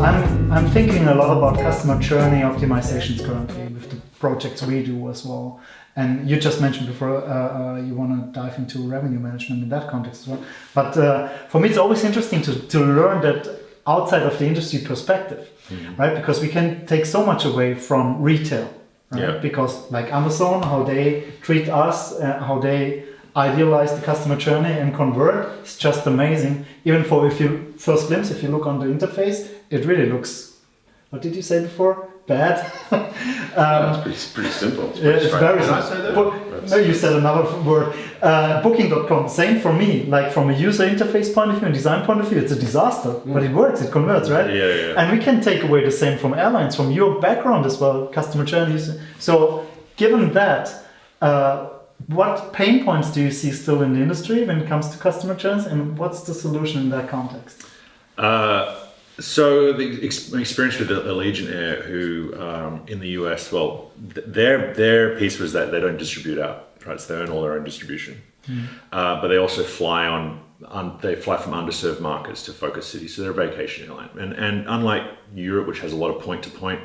I'm, I'm thinking a lot about customer journey optimizations currently with the projects we do as well. And you just mentioned before uh, uh, you want to dive into revenue management in that context as well. But uh, for me, it's always interesting to, to learn that outside of the industry perspective, mm-hmm. right? Because we can take so much away from retail, right? Yeah. Because like Amazon, how they treat us, uh, how they idealize the customer journey and convert, it's just amazing. Even for if you first glimpse, if you look on the interface, it really looks. What did you say before? bad. um, yeah, it's, pretty, pretty, simple. It's, pretty it's very simple. no, you said another word. Uh, Booking.com, same for me. Like from a user interface point of view and design point of view, it's a disaster, mm. but it works, it converts, right? Yeah, yeah. And we can take away the same from airlines, from your background as well, customer journeys. So, given that, uh, what pain points do you see still in the industry when it comes to customer journeys, and what's the solution in that context? Uh, so the experience with Allegiant Air, who um, in the US, well, their their piece was that they don't distribute out, right? So they own all their own distribution, mm. uh, but they also fly on, on, they fly from underserved markets to focus cities. So they're a vacation airline, and and unlike Europe, which has a lot of point to point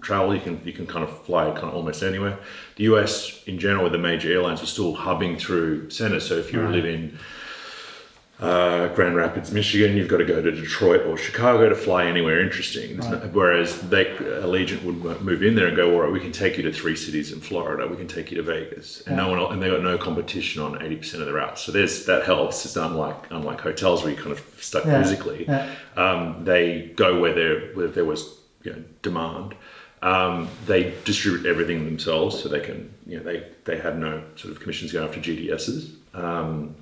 travel, you can you can kind of fly kind of almost anywhere. The US in general, with the major airlines, were still hubbing through centers. So if you right. live in uh, Grand Rapids, Michigan, you've got to go to Detroit or Chicago to fly anywhere interesting. Right. whereas they, Allegiant would move in there and go, all right, we can take you to three cities in Florida, we can take you to Vegas, and yeah. no one, and they got no competition on eighty percent of the routes. So there's that helps. It's unlike unlike hotels where you kind of stuck yeah. physically. Yeah. Um, they go where there where there was you know, demand. Um, they distribute everything themselves, so they can, you know, they, they have no sort of commissions going after GDSs. Um,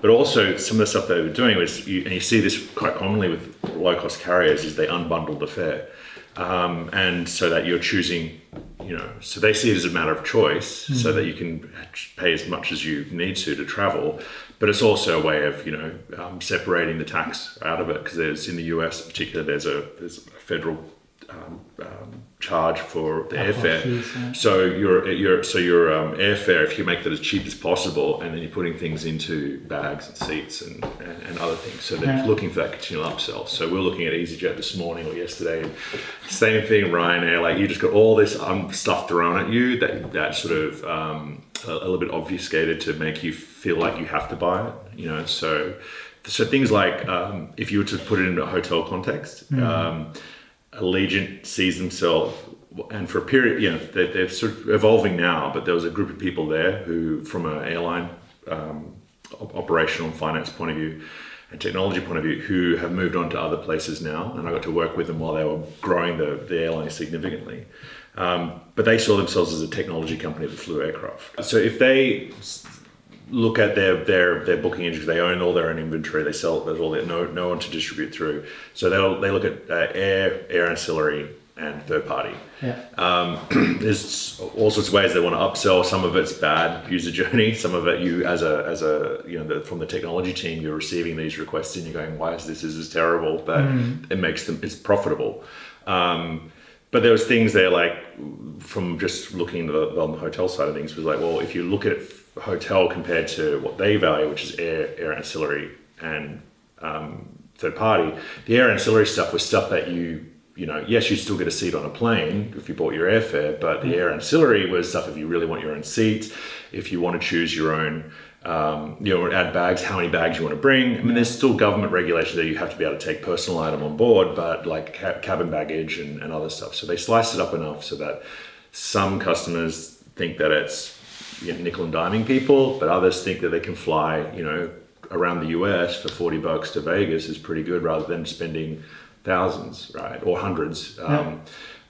but also some of the stuff they were doing was, you, and you see this quite commonly with low cost carriers, is they unbundle the fare. Um, and so that you're choosing, you know, so they see it as a matter of choice mm. so that you can pay as much as you need to to travel. But it's also a way of, you know, um, separating the tax out of it because there's in the US, particularly, there's a there's a federal um, um, charge for the airfare. Yeah. So your your so your um, airfare, if you make that as cheap as possible, and then you're putting things into bags and seats and, and, and other things, so they're yeah. looking for that continual upsell. So we're looking at EasyJet this morning or yesterday, same thing. Ryanair, like you just got all this um, stuff thrown at you that that sort of um, a, a little bit obfuscated to make you feel like you have to buy it. You know, so so things like um, if you were to put it into a hotel context. Mm Allegiant sees themselves, and for a period, you know, they're, they're, sort of evolving now, but there was a group of people there who, from an airline um, operational finance point of view, and technology point of view, who have moved on to other places now, and I got to work with them while they were growing the, the airline significantly. Um, but they saw themselves as a technology company that flew aircraft. So if they look at their their their booking engine. They own all their own inventory. They sell. There's all that no no one to distribute through. So they they look at uh, air air ancillary and third party. Yeah. Um, there's all sorts of ways they want to upsell. Some of it's bad user journey. Some of it you as a as a you know the, from the technology team you're receiving these requests and you're going why is this this is terrible but mm. it makes them it's profitable. Um, but there was things there like from just looking the, on the hotel side of things was like well if you look at hotel compared to what they value, which is air, air ancillary and um, third party. The air ancillary stuff was stuff that you, you know, yes, you still get a seat on a plane if you bought your airfare, but the air ancillary was stuff if you really want your own seats, if you want to choose your own, um, you know, add bags, how many bags you want to bring. I mean, there's still government regulation that you have to be able to take personal item on board, but like ca cabin baggage and, and other stuff. So they slice it up enough so that some customers think that it's you know, nickel and diming people, but others think that they can fly, you know, around the US for 40 bucks to Vegas is pretty good rather than spending thousands, right? Or hundreds. Um, yeah.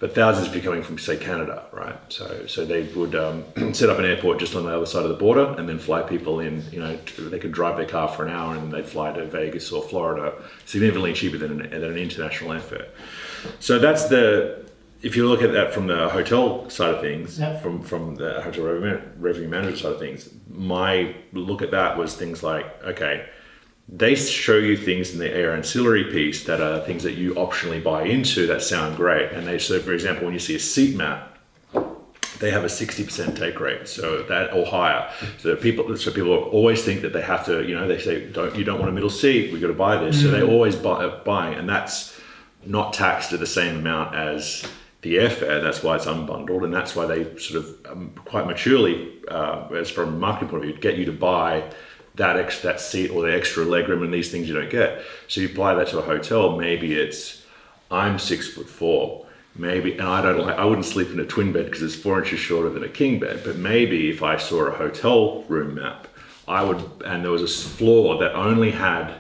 But thousands if you're coming from, say, Canada, right? So, so they would um, set up an airport just on the other side of the border and then fly people in. You know, they could drive their car for an hour and they'd fly to Vegas or Florida, significantly cheaper than an, than an international airfare. So that's the if you look at that from the hotel side of things, yep. from from the hotel revenue, revenue management side of things, my look at that was things like okay, they show you things in the air ancillary piece that are things that you optionally buy into that sound great, and they so for example when you see a seat map, they have a 60% take rate so that or higher. So people so people always think that they have to you know they say don't you don't want a middle seat we got to buy this. So they mm. always buy buying and that's not taxed at the same amount as the airfare that's why it's unbundled and that's why they sort of um, quite maturely uh, as from a marketing point of view get you to buy that extra that seat or the extra legroom and these things you don't get. So you apply that to a hotel maybe it's i'm six foot four maybe and i don't like i wouldn't sleep in a twin bed because it's four inches shorter than a king bed but maybe if i saw a hotel room map i would and there was a floor that only had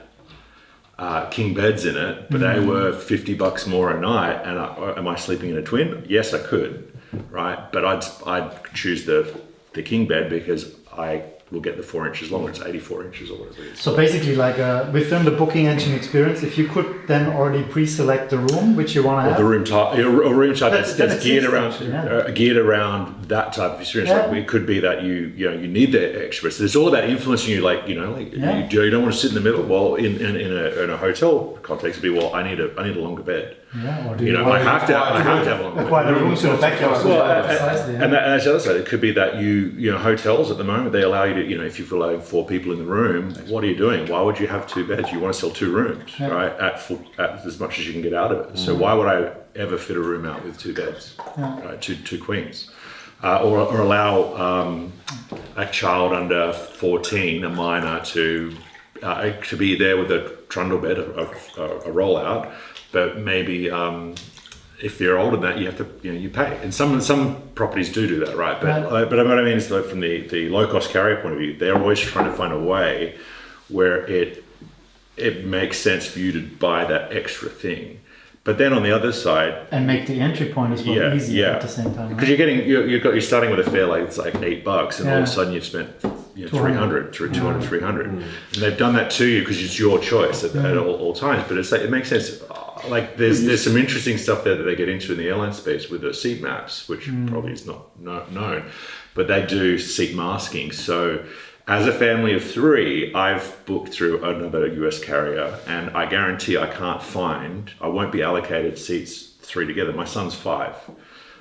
uh, king beds in it but they were 50 bucks more a night and I, am i sleeping in a twin? Yes i could right? But i'd i'd choose the the king bed because i will get the four inches longer. It's 84 inches or whatever it is. So basically, like uh, within the booking engine experience, if you could then already pre-select the room which you want to have, the room type, a room type that's, That- that's geared around yeah. uh, geared around that type of experience. Yeah. Like it could be that you you know you need the extra. So it's all about influencing you. Like you know, like Yeah. you, you don't want to sit in the middle. Well, in in, in, a, in a hotel context, it'd be well, I need a I need a longer bed. Yeah, or do You know, I have to I have to have a longer bed. acquire room to the backyard? Well, Yeah, and, precisely, yeah. and, that, and that's the other side. It could be that you, you know, hotels at the moment they allow you to, you know, if you're allowing four people in the room, what are you doing? Why would you have two beds? You want to sell two rooms, Yeah. right? At full, at as much as you can get out of it. So why would I ever fit a room out with two beds, Yeah. right? Two two queens, uh, or or allow um, a child under fourteen, a minor, to uh, to be there with a trundle bed, a, a, a rollout, but maybe. Um, if they're older than that, you have to, you know, you pay. And some some properties do do that, right? But Right. uh, but what I mean is that from the, the low cost carrier point of view, they're always trying to find a way where it it makes sense for you to buy that extra thing. But then on the other side, and make the entry point as well yeah, easier yeah, at the same time. because Right? you're getting you're, you've got you're starting with a fare like it's like eight bucks, and all of a sudden you've spent you know, 200. 300, 200, 300. and they've done that to you because it's your choice at, at all, all times. But it's like it makes sense. Like there's there's some interesting stuff there that they get into in the airline space with the seat maps, which hmm. probably is not no, known, but they do seat masking. So as a family of three, I've booked through another US carrier, and I guarantee I can't find, I won't be allocated seats three together. My son's five.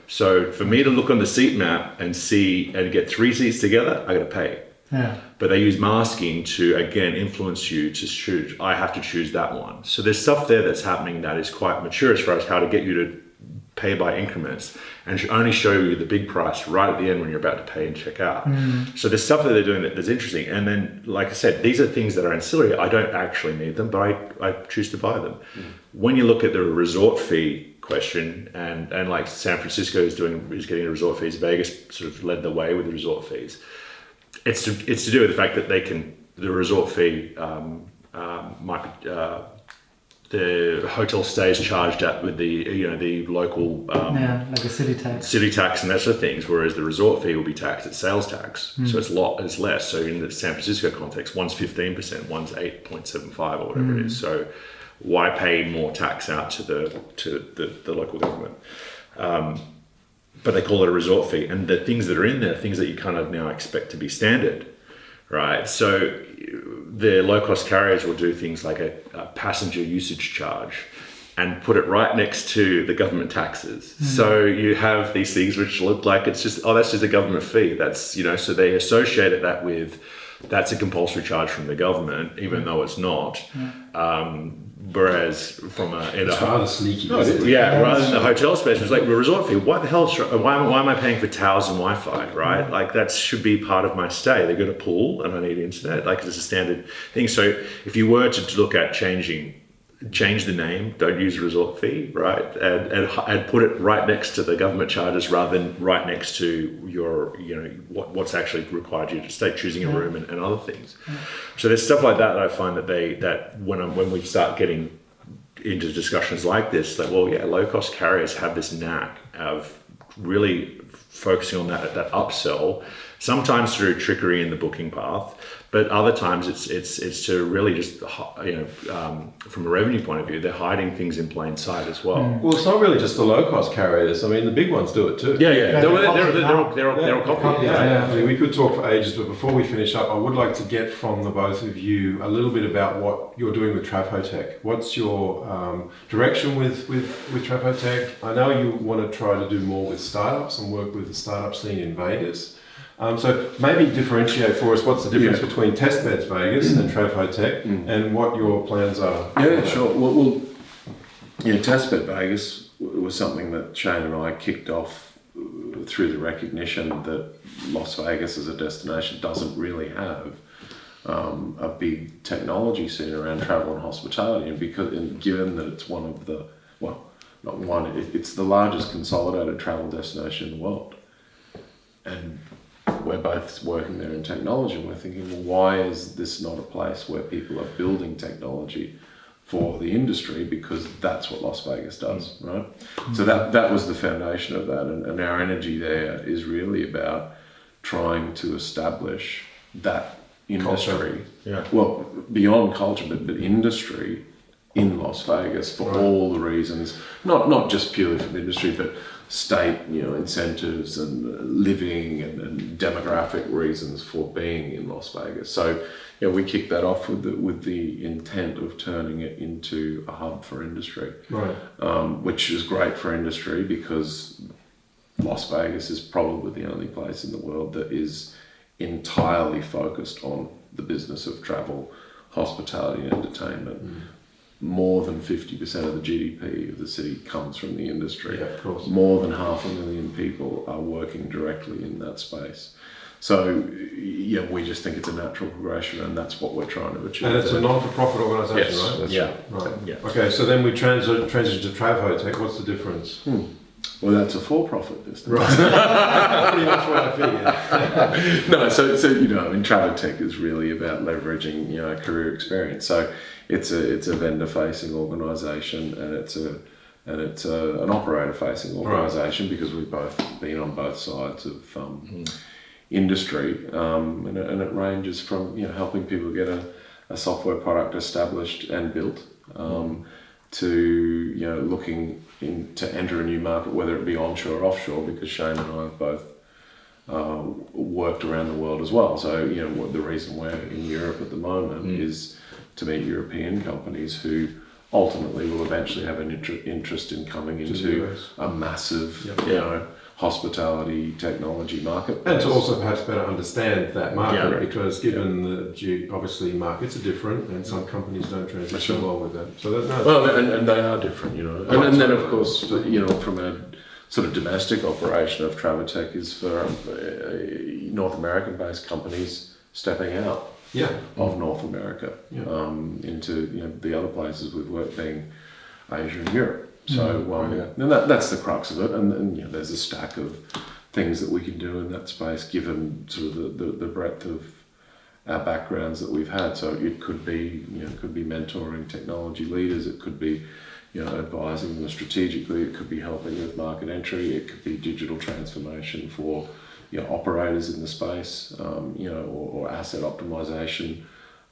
So for me to look on the seat map and see and get three seats together, I got to pay. Yeah, But they use masking to again influence you to choose. I have to choose that one. So there's stuff there that's happening that is quite mature as far as how to get you to pay by increments and should only show you the big price right at the end when you're about to pay and check out. Mm. So there's stuff that they're doing that's interesting. And then, like I said, these are things that are ancillary. I don't actually need them, but I, I choose to buy them. Mm. When you look at the resort fee question, and, and like San Francisco is doing is getting resort fees, Vegas sort of led the way with the resort fees. It's to, it's to do with the fact that they can the resort fee um, um, might be, uh, the hotel stays charged at with the you know the local um, yeah, like a city tax. city tax and that sort of things, whereas the resort fee will be taxed at sales tax, so it's lot it's less. So in the San Francisco context, one's fifteen percent, one's eight point seven five or whatever it is. So why pay more tax out to the to the, the local government? Um, but they call it a resort fee, and the things that are in there, are things that you kind of now expect to be standard, right? So the low cost carriers will do things like a, a passenger usage charge and put it right next to the government taxes. Hmm. So you have these things which look like it's just, oh, that's just a government fee. That's, you know, so they associated that with that's a compulsory charge from the government, even hmm. though it's not. Hmm. Um, whereas from uh, a, in It's a rather sneaky. no, it? yeah, rather than the hotel space, it's like the resort fee. Why the hell? Why, am- why am I paying for towels and Wi-Fi? Right? Mm. Like that should be part of my stay. They got a pool and I need internet. Like it's a standard thing. So if you were to look at changing, change the name. Don't use resort fee. Right? And and, and put it right next to the government charges rather than right next to your you know what, what's actually required you to stay, choosing a room and, and other things. So there's stuff like that that I find that they that when I'm, when we start getting into discussions like this that well yeah low cost carriers have this knack of really focusing on that that upsell sometimes through trickery in the booking path but other times it's it's it's to really just you know um, from a revenue point of view they're hiding things in plain sight as well Well, it's not really just the low cost carriers. I mean, the big ones do it too. yeah yeah, Yeah, they're, they're they're, they're, copying they're, all, now. they're, all, they're all copying Yeah, Yeah. I mean, we could talk for ages, but before we finish up, I would like to get from the both of you a little bit about what you're doing with Travotech. What's your um, direction with, with, with Travotech? I know you want to try to do more with startups and work with with the startup scene in Vegas. Um, so maybe differentiate for us what's the difference Yeah. between Testbeds Vegas and Travotech and what your plans are. Yeah, sure. Well, well yeah, Testbed Vegas was something that Shane and I kicked off uh, through the recognition that Las Vegas as a destination doesn't really have um, a big technology scene around travel and hospitality, and because and given that it's one of the well, not one, it, it's the largest consolidated travel destination in the world, and we're both working there in technology, and we're thinking, well, why is this not a place where people are building technology for the industry? Because that's what Las Vegas does, right? So that that was the foundation of that, and, and our energy there is really about trying to establish that industry. Yeah. Well, beyond culture, but, but industry in Las Vegas for Right. all the reasons, not not just purely from industry, but state, you know, incentives and uh, living and, and demographic reasons for being in Las Vegas. So, yeah, we kicked that off with the, with the intent of turning it into a hub for industry, Right. um, which is great for industry because Las Vegas is probably the only place in the world that is entirely focused on the business of travel, hospitality, and entertainment. More than 50% of the GDP of the city comes from the industry. Yeah, of course. More than half a million people are working directly in that space. So, yeah, we just think it's a natural progression, and that's what we're trying to achieve. And it's a non-for-profit organisation, Yes, right? that's Yeah. Right. Yeah. Okay, so then we transi- transition to Travotech. What's the difference? Hmm. Well, that's a for-profit business. Right. Pretty much what I figured. no, so so you know, I mean, travel tech is really about leveraging you know career experience. So it's a it's a vendor facing organisation, and it's a and it's a, an operator facing organisation because we've both been on both sides of um, industry, um, and, it, and it ranges from you know helping people get a, a software product established and built. Um, to you know looking in to enter a new market, whether it be onshore or offshore, because Shane and I have both uh, worked around the world as well. So you know what the reason we're in Europe at the moment is to meet European companies who ultimately will eventually have an inter- interest in coming into a massive Yep. you know hospitality technology market. And to also perhaps better understand that market Yeah. because given the obviously markets are different and some companies don't transition well with that. So that, no, Well, and, and they are different, you know. And, and then, of course, you know, from a sort of domestic operation of Travotech is for uh, North American-based companies stepping out yeah, of North America Yeah. um, into you know the other places we've worked, being Asia and Europe. So, um, yeah. and that, that's the crux of it. And, and you know, there's a stack of things that we can do in that space, given sort of the, the, the breadth of our backgrounds that we've had. So it could be, you know, it could be mentoring technology leaders. It could be, you know, advising them strategically. It could be helping with market entry. It could be digital transformation for, you know, operators in the space, um, you know, or, or asset optimization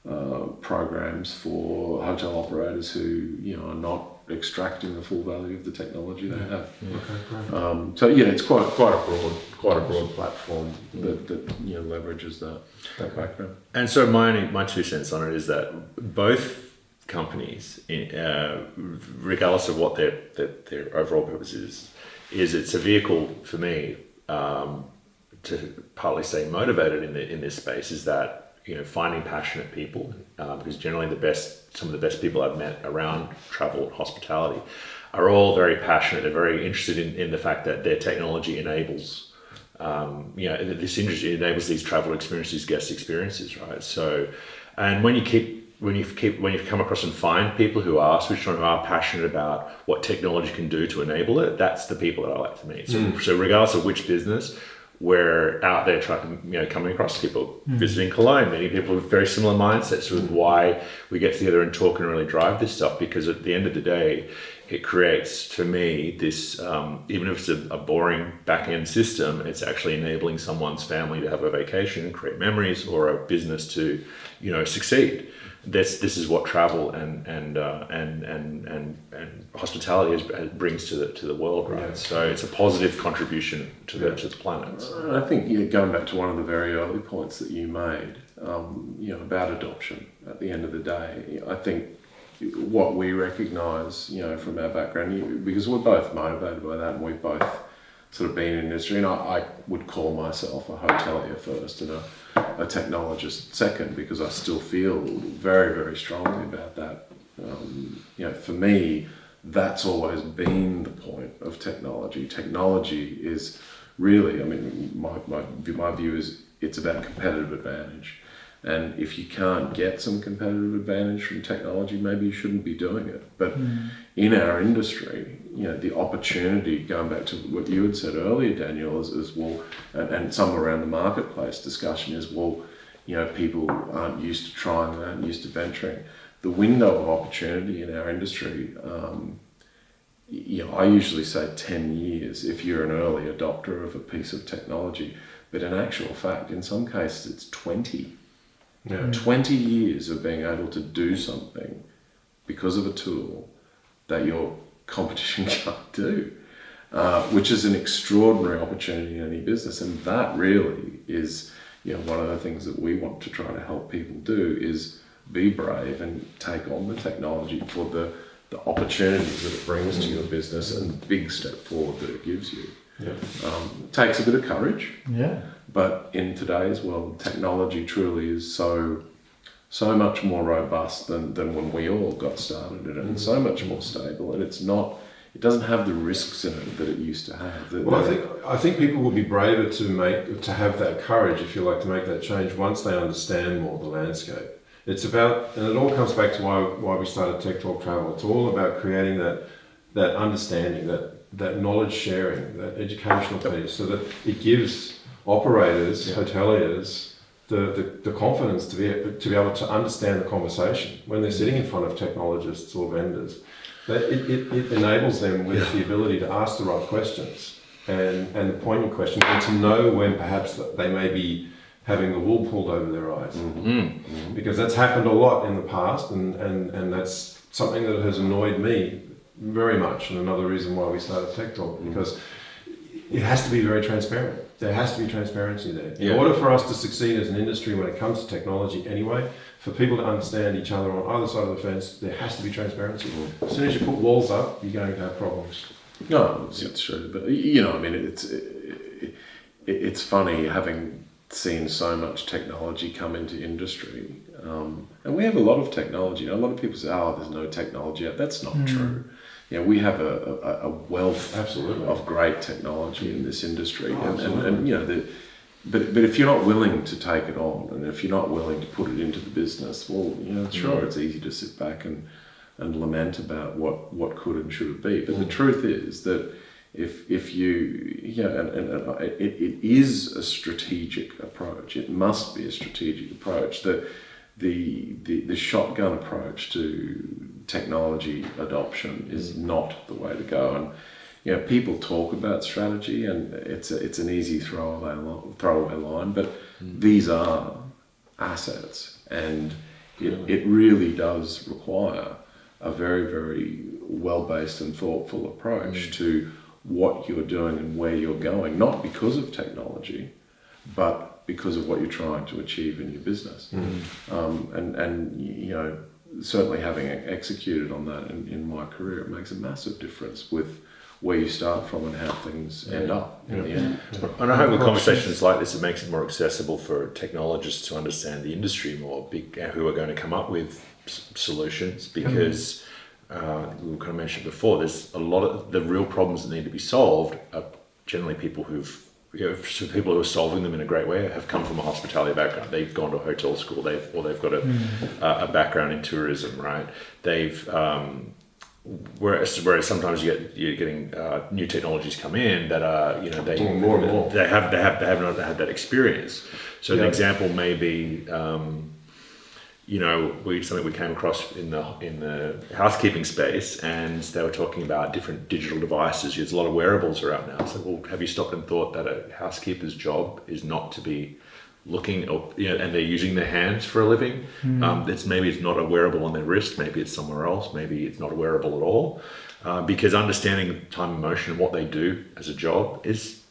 uh, programs for hotel operators who, you know, are not extracting the full value of the technology they have. okay. Um, so yeah, it's quite quite a broad quite a broad platform that, that you know leverages that that background. And so my only, my two cents on it is that both companies, in- uh, regardless of what their, their their overall purpose is, is it's a vehicle for me um, to partly stay motivated in the in this space. Is that you know finding passionate people uh, because generally the best some of the best people I've met around travel and hospitality are all very passionate. They're very interested in, in the fact that their technology enables um, you know, this industry enables these travel experiences, guest experiences, right? So, and when you keep, when you keep, when you come across and find people who are switched on, who are passionate about what technology can do to enable it, that's the people that I like to meet. So, so regardless of which business, we're out there trying, you know, coming across people visiting Cologne, many people with very similar mindsets with why we get together and talk and really drive this stuff. Because at the end of the day, it creates for me this, um, even if it's a, a boring back end system, it's actually enabling someone's family to have a vacation and create memories, or a business to, you know, succeed. This this is what travel and and uh, and and and and hospitality is, brings to the to the world, right? Yeah. So it's a positive contribution to the to the planet. I think you know, going back to one of the very early points that you made, um, you know, about adoption. At the end of the day, I think what we recognise, you know, from our background, because we're both motivated by that, and we've both sort of been in industry, and I, I would call myself a hotelier first and a, a technologist second because I still feel very, very strongly about that. Um, you know, for me, that's always been the point of technology. Technology is really, I mean, my, my, my view is it's about competitive advantage. And if you can't get some competitive advantage from technology, maybe you shouldn't be doing it. But mm. in our industry, you know, the opportunity, going back to what you had said earlier, Daniel, is, is well, and, and some around the marketplace discussion is, well, you know, people aren't used to trying, they aren't used to venturing. The window of opportunity in our industry, um, you know, I usually say 10 years if you're an early adopter of a piece of technology. But in actual fact, in some cases, it's 20 yeah. 20 years of being able to do something because of a tool that your competition can't do, uh, which is an extraordinary opportunity in any business. And that really is, you know, one of the things that we want to try to help people do is be brave and take on the technology for the, the opportunities that it brings to your business and the big step forward that it gives you. Yeah. Um, it takes a bit of courage. Yeah. But in today's world, technology truly is so so much more robust than, than when we all got started in it, and so much more stable. And it's not it doesn't have the risks in it that it used to have. The, well, I think I think people will be braver to make to have that courage, if you like, to make that change once they understand more the landscape. It's about, and it all comes back to why why we started Tech Talk Travel. It's all about creating that that understanding, that that knowledge sharing, that educational piece, so that it gives operators, yeah. hoteliers, the, the, the, confidence to be, to be able to understand the conversation when they're sitting in front of technologists or vendors. That it, it, it enables them with yeah. the ability to ask the right questions and, and the poignant questions and to know when perhaps they may be having the wool pulled over their eyes. Mm-hmm. Mm-hmm. Because that's happened a lot in the past and, and, and that's something that has annoyed me very much and another reason why we started Tech Talk mm-hmm. because it has to be very transparent there has to be transparency there. In yeah. order for us to succeed as an industry when it comes to technology anyway, for people to understand each other on either side of the fence, there has to be transparency. Mm. As soon as you put walls up, you're going to have problems. No, it's, it's true. But, you know, I mean, it's, it, it's funny having seen so much technology come into industry. Um, and we have a lot of technology. A lot of people say, oh, there's no technology. That's not mm. true you know, we have a, a, a wealth Absolutely. of great technology in this industry, oh, and, and, and, you know, the, but but if you're not willing to take it on, and if you're not willing to put it into the business, well, you know, sure, mm. it's easy to sit back and and lament about what what could and should be. But mm. the truth is that if if you yeah, and, and, and it, it is a strategic approach. It must be a strategic approach. The the, the, the shotgun approach to technology adoption is not the way to go. And you know, people talk about strategy, and it's a, it's an easy throwaway throwaway line, but mm. these are assets, and it, it really does require a very very well based and thoughtful approach mm. to what you're doing and where you're going, not because of technology, but because of what you're trying to achieve in your business. Mm. Um, and, and, you know, certainly having executed on that in, in my career, it makes a massive difference with where you start from and how things end up in the end. And I hope with conversations like this, it makes it more accessible for technologists to understand the industry more, who are going to come up with solutions because. Uh, we kind of mentioned before, there's a lot of the real problems that need to be solved are generally people who've you know, people who are solving them in a great way have come from a hospitality background. They've gone to a hotel school, they've or they've got a, mm. a, a background in tourism, right? They've um, whereas whereas sometimes you get you're getting uh, new technologies come in that are you know they more and more. they have they have they have not had that experience. So yeah. an example may be. Um, you know, we something we came across in the in the housekeeping space, and they were talking about different digital devices. There's a lot of wearables around now. So, well, have you stopped and thought that a housekeeper's job is not to be looking, or, you know, and they're using their hands for a living? Mm. Um, it's maybe it's not a wearable on their wrist. Maybe it's somewhere else. Maybe it's not a wearable at all. Uh, because understanding time and motion and what they do as a job is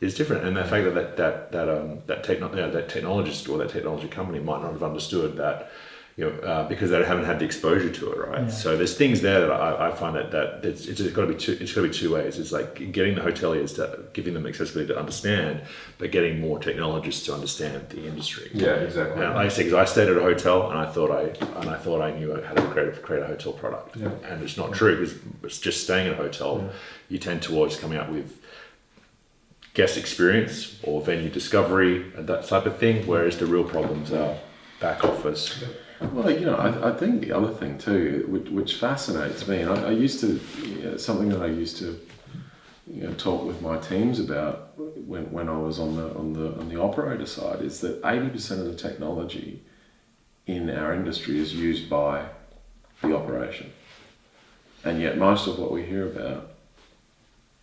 is different. And the fact that that that that um, that, techno- you know, that technologist or that technology company might not have understood that you know, uh, because they haven't had the exposure to it, right? Yeah. So there's things there that I, I find that that it's, it's got to be two. It's got to be two ways. It's like getting the hoteliers to giving them accessibility to understand, but getting more technologists to understand the industry. Yeah, exactly. And like I say, because I stayed at a hotel and I thought I and I thought I knew how to create create a hotel product, Yeah. and it's not true because it's just staying at a hotel. Yeah. You tend towards coming up with guest experience or venue discovery and that type of thing, whereas the real problems are back office. Well, you know, I, I think the other thing too, which, which fascinates me, and I, I used to, you know, something that I used to, you know, talk with my teams about when, when I was on the on the on the operator side, is that eighty percent of the technology in our industry is used by the operation, and yet most of what we hear about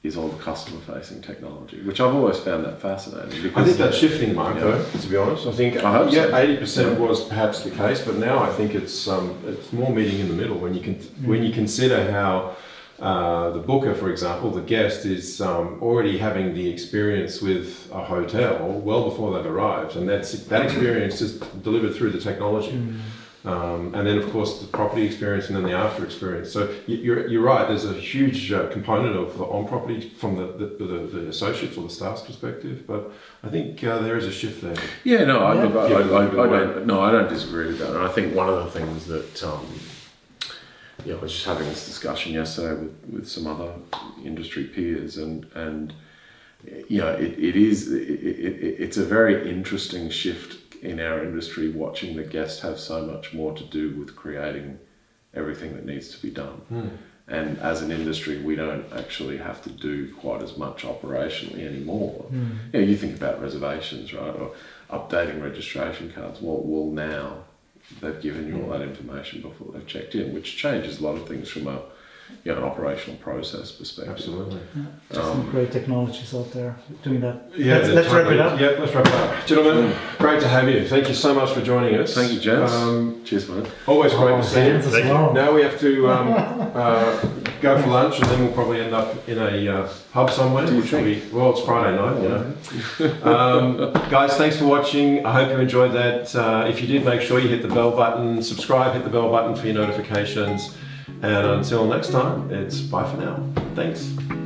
is all the customer facing technology, which I've always found that fascinating. Because I think that's shifting, Mark. Yeah. Though, to be honest, I think I hope so. yeah, eighty percent was perhaps the case, but now I think it's um, it's more meeting in the middle when you can when you consider how. Uh, the booker, for example, the guest is um, already having the experience with a hotel well before they've arrived, and that's that experience is delivered through the technology. Um, and then, of course, the property experience and then the after experience. So you- you're, you're right, there's a huge uh, component of the on property from the, the, the, the associates or the staff's perspective, but I think uh, there is a shift there. Yeah, no, I, Yeah. look, I, I, I, I don't. No, I don't disagree with that. And I think one of the things that, um, yeah, I was just having this discussion yesterday with, with some other industry peers, and and you know, it, it is it, it, it's a very interesting shift in our industry, watching the guest have so much more to do with creating everything that needs to be done. Hmm. And as an industry, we don't actually have to do quite as much operationally anymore. Hmm. You know, you think about reservations, right, or updating registration cards. Well, well, now they've given you all hmm. that information before they've checked in, which changes a lot of things from a you know, an operational process perspective. Absolutely. Some great technologies out there doing that. Yeah, let's, let's wrap it up. Yeah, let's wrap it up. Gentlemen, great to have you. Thank you so much for joining us. Thank you, gents. Um, Cheers, mate. always great Oh, to see you. hands Thank you. well. Now we have to um, uh, go for lunch, and then we'll probably end up in a uh, pub somewhere. Do you which will be, well, it's Friday night, you know. um, guys, thanks for watching. I hope you enjoyed that. Uh, if you did, make sure you hit the bell button, subscribe, hit the bell button for your notifications. And until next time, it's bye for now. Thanks.